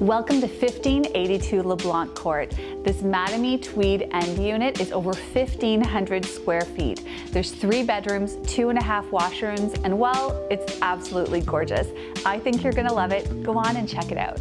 Welcome to 1582 LeBlanc Court. This Mattamy Tweed end unit is over 1,500 square feet. There's three bedrooms, two and a half washrooms, and well, it's absolutely gorgeous. I think you're gonna love it. Go on and check it out.